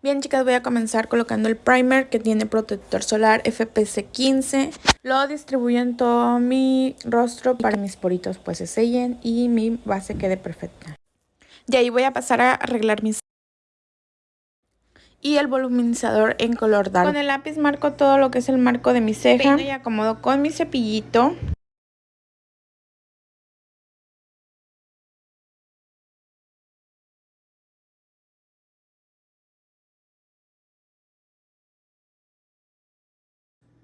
Bien chicas, voy a comenzar colocando el primer que tiene protector solar FPC 15. Lo distribuyo en todo mi rostro para que mis poritos pues se sellen y mi base quede perfecta. De ahí voy a pasar a arreglar mis y el voluminizador en color dark. Con el lápiz marco todo lo que es el marco de mi ceja y acomodo con mi cepillito.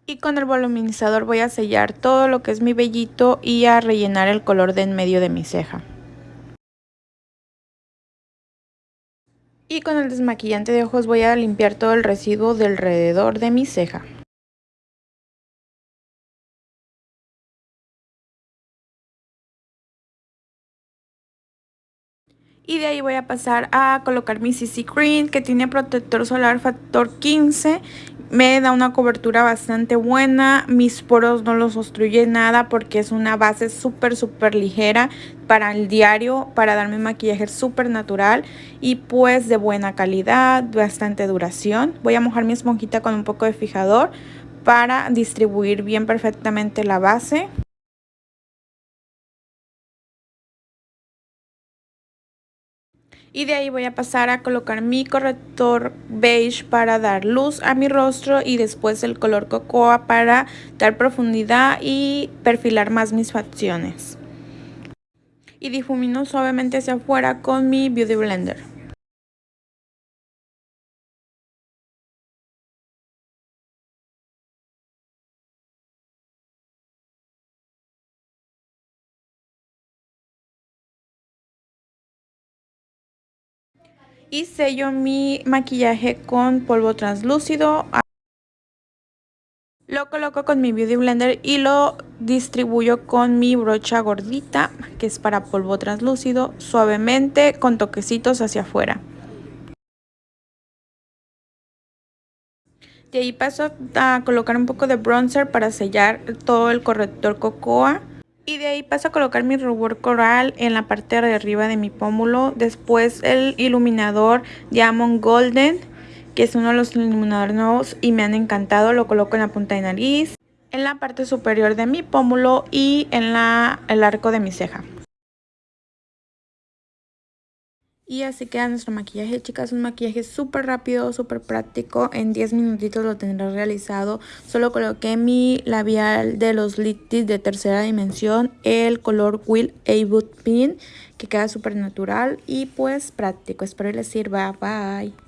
Y con el voluminizador voy a sellar todo lo que es mi vellito y a rellenar el color de en medio de mi ceja. Y con el desmaquillante de ojos voy a limpiar todo el residuo del alrededor de mi ceja. Y de ahí voy a pasar a colocar mi CC Cream que tiene protector solar factor 15 me da una cobertura bastante buena, mis poros no los obstruye nada porque es una base súper súper ligera para el diario, para darme maquillaje súper natural y pues de buena calidad, bastante duración. Voy a mojar mi esponjita con un poco de fijador para distribuir bien perfectamente la base. Y de ahí voy a pasar a colocar mi corrector beige para dar luz a mi rostro y después el color cocoa para dar profundidad y perfilar más mis facciones. Y difumino suavemente hacia afuera con mi Beauty Blender. Y sello mi maquillaje con polvo translúcido. Lo coloco con mi Beauty Blender y lo distribuyo con mi brocha gordita, que es para polvo translúcido, suavemente con toquecitos hacia afuera. De ahí paso a colocar un poco de bronzer para sellar todo el corrector cocoa. Y de ahí paso a colocar mi rubor coral en la parte de arriba de mi pómulo. Después el iluminador Diamond Golden, que es uno de los iluminadores nuevos y me han encantado. Lo coloco en la punta de nariz, en la parte superior de mi pómulo y en la, el arco de mi ceja. Y así queda nuestro maquillaje, chicas, un maquillaje súper rápido, súper práctico, en 10 minutitos lo tendré realizado. Solo coloqué mi labial de los Littis de tercera dimensión, el color Will A Pin, que queda súper natural y pues práctico. Espero les sirva, bye.